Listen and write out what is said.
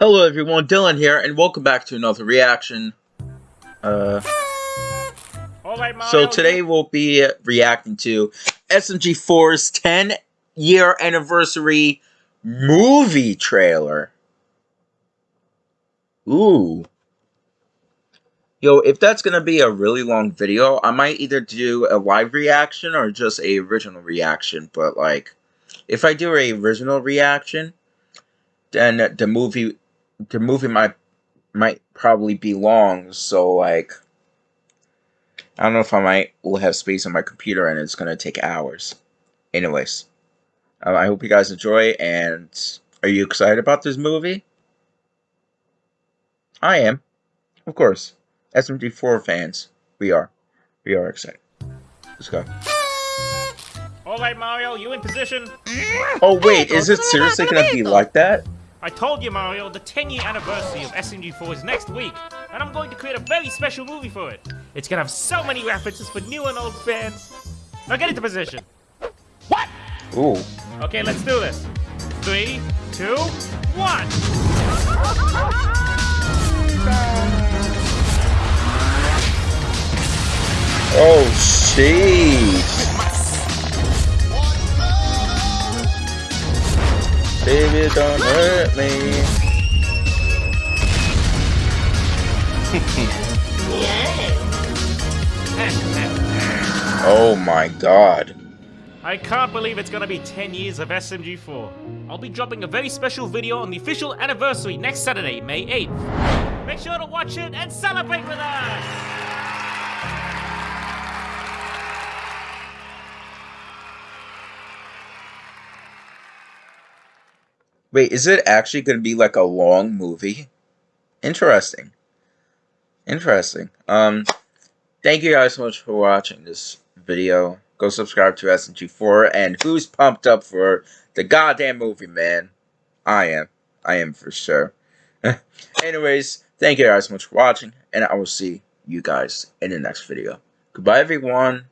Hello everyone, Dylan here, and welcome back to another reaction. Uh, so today we'll be reacting to SMG4's 10 year anniversary movie trailer. Ooh. Yo, if that's gonna be a really long video, I might either do a live reaction or just a original reaction, but like, if I do a original reaction, then the movie the movie might might probably be long, so like I don't know if I might will have space on my computer and it's gonna take hours. Anyways, um, I hope you guys enjoy. And are you excited about this movie? I am, of course. SMG4 fans, we are. We are excited. Let's go. Alright, Mario, you in position? Oh, wait, is it seriously gonna be like that? I told you, Mario, the 10 year anniversary of SMG4 is next week, and I'm going to create a very special movie for it. It's gonna have so many references for new and old fans. Now get into position. What? Ooh. Okay, let's do this. Three, two, one. Oh, jeez. Baby, don't hurt me. oh my god. I can't believe it's gonna be 10 years of SMG4. I'll be dropping a very special video on the official anniversary next Saturday, May 8th. Make sure to watch it and celebrate with us! Wait, is it actually going to be like a long movie? Interesting. Interesting. Um, thank you guys so much for watching this video. Go subscribe to SMG4. And who's pumped up for the goddamn movie, man? I am. I am for sure. Anyways, thank you guys so much for watching. And I will see you guys in the next video. Goodbye, everyone.